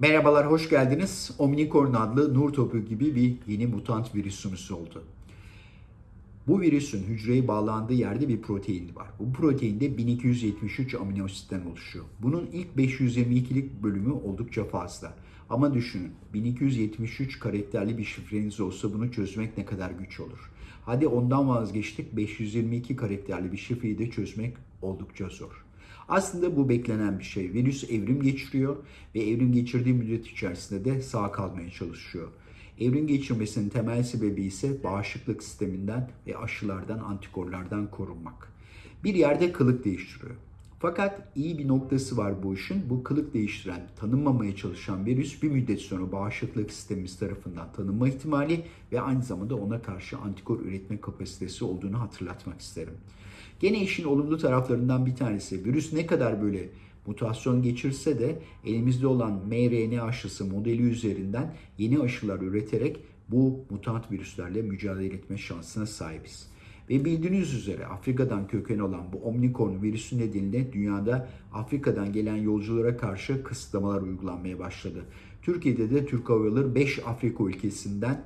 Merhabalar, hoş geldiniz. Omnicorn adlı nur topu gibi bir yeni mutant virüsümüz oldu. Bu virüsün hücreye bağlandığı yerde bir protein var. Bu proteinde 1273 amino asitten oluşuyor. Bunun ilk 522'lik bölümü oldukça fazla. Ama düşünün 1273 karakterli bir şifreniz olsa bunu çözmek ne kadar güç olur. Hadi ondan vazgeçtik 522 karakterli bir şifreyi de çözmek oldukça zor. Aslında bu beklenen bir şey. Virüs evrim geçiriyor ve evrim geçirdiği müddet içerisinde de sağ kalmaya çalışıyor. Evrim geçirmesinin temel sebebi ise bağışıklık sisteminden ve aşılardan, antikorlardan korunmak. Bir yerde kılık değiştiriyor. Fakat iyi bir noktası var bu işin. Bu kılık değiştiren, tanınmamaya çalışan virüs bir müddet sonra bağışıklık sistemimiz tarafından tanınma ihtimali ve aynı zamanda ona karşı antikor üretme kapasitesi olduğunu hatırlatmak isterim. Gene işin olumlu taraflarından bir tanesi virüs ne kadar böyle mutasyon geçirse de elimizde olan mRNA aşısı modeli üzerinden yeni aşılar üreterek bu mutant virüslerle mücadele etme şansına sahibiz. Ve bildiğiniz üzere Afrika'dan köken olan bu Omicron virüsü nedeniyle dünyada Afrika'dan gelen yolculara karşı kısıtlamalar uygulanmaya başladı. Türkiye'de de Türk Hava Yolları 5 Afrika ülkesinden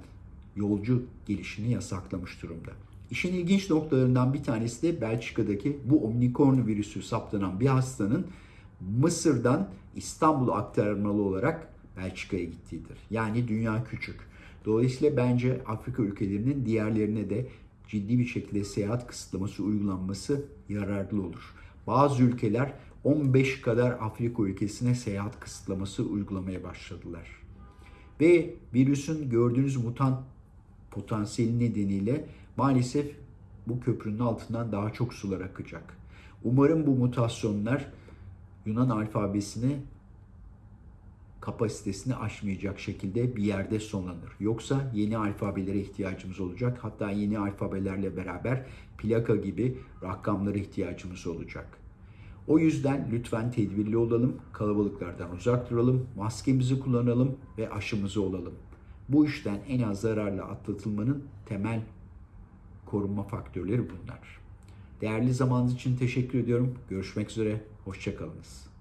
yolcu gelişini yasaklamış durumda. İşin ilginç noktalarından bir tanesi de Belçika'daki bu Omicron virüsü saptanan bir hastanın Mısır'dan İstanbul'a aktarmalı olarak Belçika'ya gittiğidir. Yani dünya küçük. Dolayısıyla bence Afrika ülkelerinin diğerlerine de ciddi bir şekilde seyahat kısıtlaması uygulanması yararlı olur. Bazı ülkeler 15 kadar Afrika ülkesine seyahat kısıtlaması uygulamaya başladılar. Ve virüsün gördüğünüz mutant potansiyeli nedeniyle maalesef bu köprünün altından daha çok sular akacak. Umarım bu mutasyonlar Yunan alfabesini kapasitesini aşmayacak şekilde bir yerde sonlanır. Yoksa yeni alfabelere ihtiyacımız olacak. Hatta yeni alfabelerle beraber plaka gibi rakamlara ihtiyacımız olacak. O yüzden lütfen tedbirli olalım, kalabalıklardan uzak duralım, maskemizi kullanalım ve aşımızı olalım. Bu işten en az zararla atlatılmanın temel korunma faktörleri bunlar. Değerli zamanınız için teşekkür ediyorum. Görüşmek üzere, hoşçakalınız.